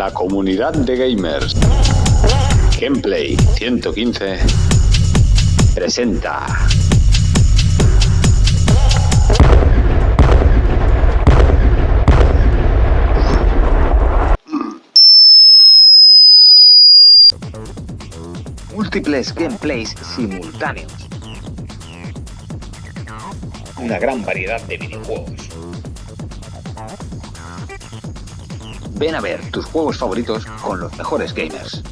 la comunidad de gamers. Gameplay 115 presenta. Múltiples gameplays simultáneos. Una gran variedad de videojuegos. Ven a ver tus juegos favoritos con los mejores gamers.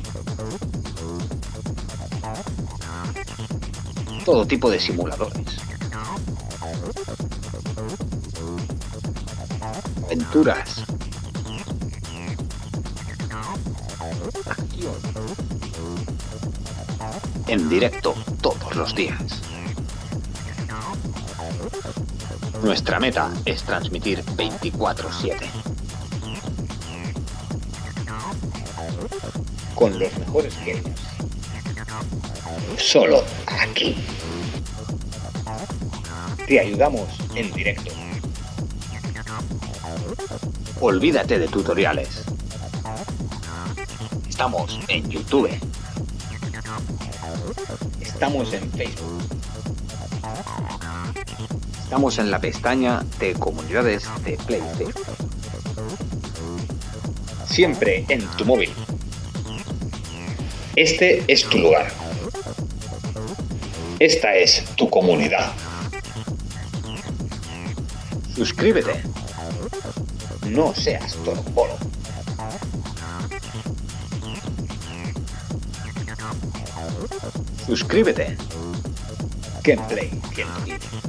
Todo tipo de simuladores. Aventuras. En directo todos los días. Nuestra meta es transmitir 24/7. Con los mejores gamers. Solo aquí. Te ayudamos en directo. Olvídate de tutoriales. Estamos en YouTube. Estamos en Facebook. Estamos en la pestaña de comunidades de PlayStation. Siempre en tu móvil. Este es tu lugar. Esta es tu comunidad. Suscríbete. No seas torombolo. Suscríbete. Gameplay 115.